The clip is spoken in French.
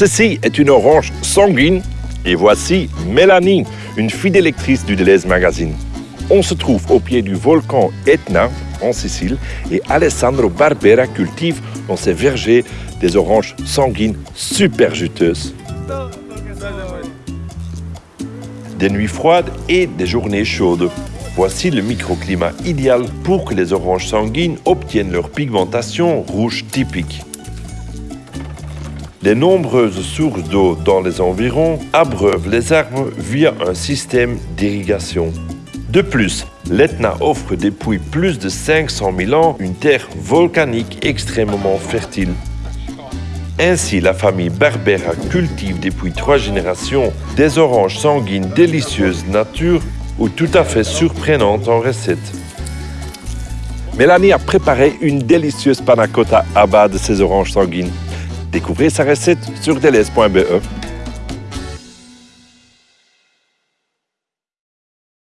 Ceci est une orange sanguine et voici Mélanie, une fidèle lectrice du Deleuze Magazine. On se trouve au pied du volcan Etna, en Sicile, et Alessandro Barbera cultive dans ses vergers des oranges sanguines super juteuses. Des nuits froides et des journées chaudes. Voici le microclimat idéal pour que les oranges sanguines obtiennent leur pigmentation rouge typique. Les nombreuses sources d'eau dans les environs abreuvent les arbres via un système d'irrigation. De plus, l'Etna offre depuis plus de 500 000 ans une terre volcanique extrêmement fertile. Ainsi, la famille Barbera cultive depuis trois générations des oranges sanguines délicieuses nature ou tout à fait surprenantes en recette. Mélanie a préparé une délicieuse panna cotta à base de ces oranges sanguines. Découvrez sa recette sur deleuze.be.